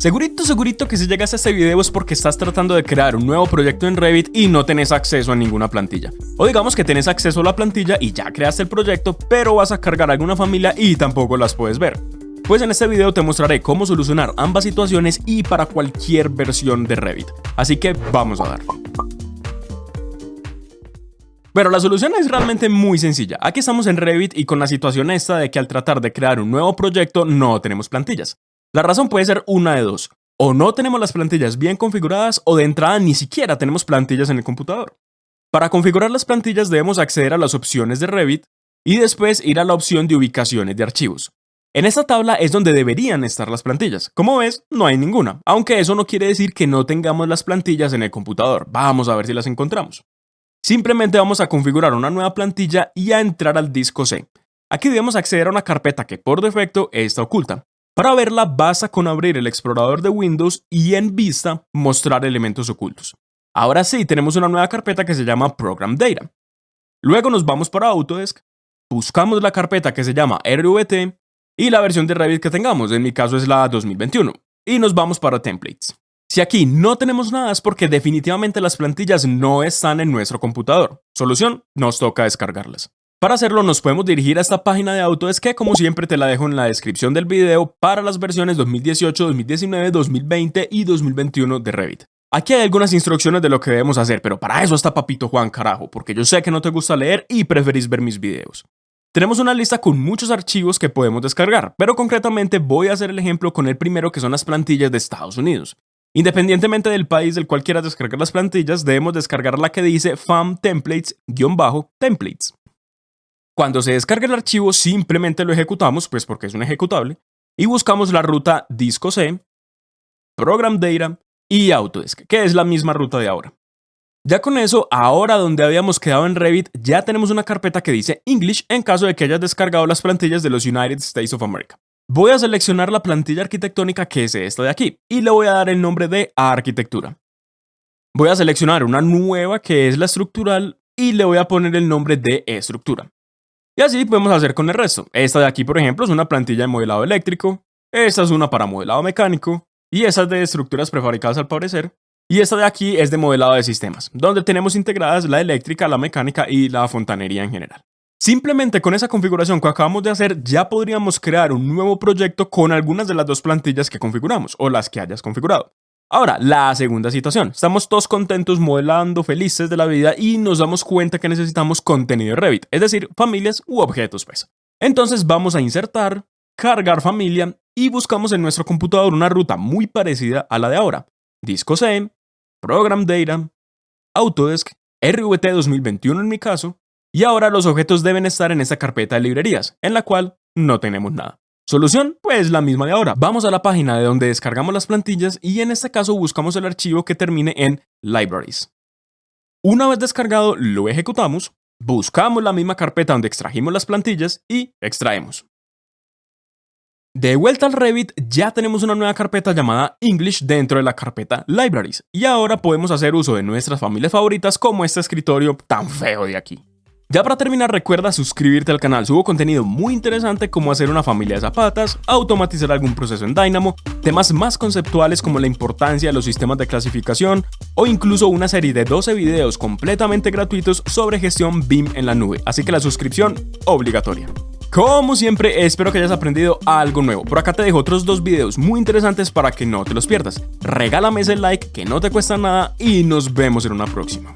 Segurito, segurito que si llegas a este video es porque estás tratando de crear un nuevo proyecto en Revit y no tenés acceso a ninguna plantilla. O digamos que tenés acceso a la plantilla y ya creaste el proyecto, pero vas a cargar alguna familia y tampoco las puedes ver. Pues en este video te mostraré cómo solucionar ambas situaciones y para cualquier versión de Revit. Así que vamos a dar. Pero la solución es realmente muy sencilla. Aquí estamos en Revit y con la situación esta de que al tratar de crear un nuevo proyecto no tenemos plantillas. La razón puede ser una de dos. O no tenemos las plantillas bien configuradas o de entrada ni siquiera tenemos plantillas en el computador. Para configurar las plantillas debemos acceder a las opciones de Revit y después ir a la opción de ubicaciones de archivos. En esta tabla es donde deberían estar las plantillas. Como ves, no hay ninguna, aunque eso no quiere decir que no tengamos las plantillas en el computador. Vamos a ver si las encontramos. Simplemente vamos a configurar una nueva plantilla y a entrar al disco C. Aquí debemos acceder a una carpeta que por defecto está oculta. Para verla basta con abrir el explorador de Windows y en Vista mostrar elementos ocultos. Ahora sí, tenemos una nueva carpeta que se llama Program Data. Luego nos vamos para Autodesk, buscamos la carpeta que se llama RVT y la versión de Revit que tengamos, en mi caso es la 2021, y nos vamos para Templates. Si aquí no tenemos nada es porque definitivamente las plantillas no están en nuestro computador. Solución, nos toca descargarlas. Para hacerlo nos podemos dirigir a esta página de Autodesk que como siempre te la dejo en la descripción del video para las versiones 2018, 2019, 2020 y 2021 de Revit. Aquí hay algunas instrucciones de lo que debemos hacer, pero para eso está Papito Juan carajo, porque yo sé que no te gusta leer y preferís ver mis videos. Tenemos una lista con muchos archivos que podemos descargar, pero concretamente voy a hacer el ejemplo con el primero que son las plantillas de Estados Unidos. Independientemente del país del cual quieras descargar las plantillas, debemos descargar la que dice FAM Templates-Templates. Cuando se descarga el archivo simplemente lo ejecutamos, pues porque es un ejecutable, y buscamos la ruta disco C, program data y Autodesk, que es la misma ruta de ahora. Ya con eso, ahora donde habíamos quedado en Revit, ya tenemos una carpeta que dice English en caso de que hayas descargado las plantillas de los United States of America. Voy a seleccionar la plantilla arquitectónica que es esta de aquí y le voy a dar el nombre de arquitectura. Voy a seleccionar una nueva que es la estructural y le voy a poner el nombre de estructura. Y así podemos hacer con el resto. Esta de aquí, por ejemplo, es una plantilla de modelado eléctrico, esta es una para modelado mecánico, y esa es de estructuras prefabricadas al parecer, y esta de aquí es de modelado de sistemas, donde tenemos integradas la eléctrica, la mecánica y la fontanería en general. Simplemente con esa configuración que acabamos de hacer ya podríamos crear un nuevo proyecto con algunas de las dos plantillas que configuramos o las que hayas configurado. Ahora, la segunda situación. Estamos todos contentos, modelando, felices de la vida y nos damos cuenta que necesitamos contenido de Revit, es decir, familias u objetos, pues. Entonces vamos a insertar, cargar familia y buscamos en nuestro computador una ruta muy parecida a la de ahora. Disco C, Program Data, Autodesk, RVT 2021 en mi caso, y ahora los objetos deben estar en esta carpeta de librerías, en la cual no tenemos nada. Solución, pues la misma de ahora. Vamos a la página de donde descargamos las plantillas y en este caso buscamos el archivo que termine en Libraries. Una vez descargado, lo ejecutamos, buscamos la misma carpeta donde extrajimos las plantillas y extraemos. De vuelta al Revit, ya tenemos una nueva carpeta llamada English dentro de la carpeta Libraries, y ahora podemos hacer uso de nuestras familias favoritas como este escritorio tan feo de aquí. Ya para terminar recuerda suscribirte al canal, subo contenido muy interesante como hacer una familia de zapatas, automatizar algún proceso en Dynamo, temas más conceptuales como la importancia de los sistemas de clasificación o incluso una serie de 12 videos completamente gratuitos sobre gestión BIM en la nube, así que la suscripción obligatoria. Como siempre, espero que hayas aprendido algo nuevo. Por acá te dejo otros dos videos muy interesantes para que no te los pierdas. Regálame ese like que no te cuesta nada y nos vemos en una próxima.